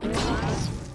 Ha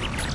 ha!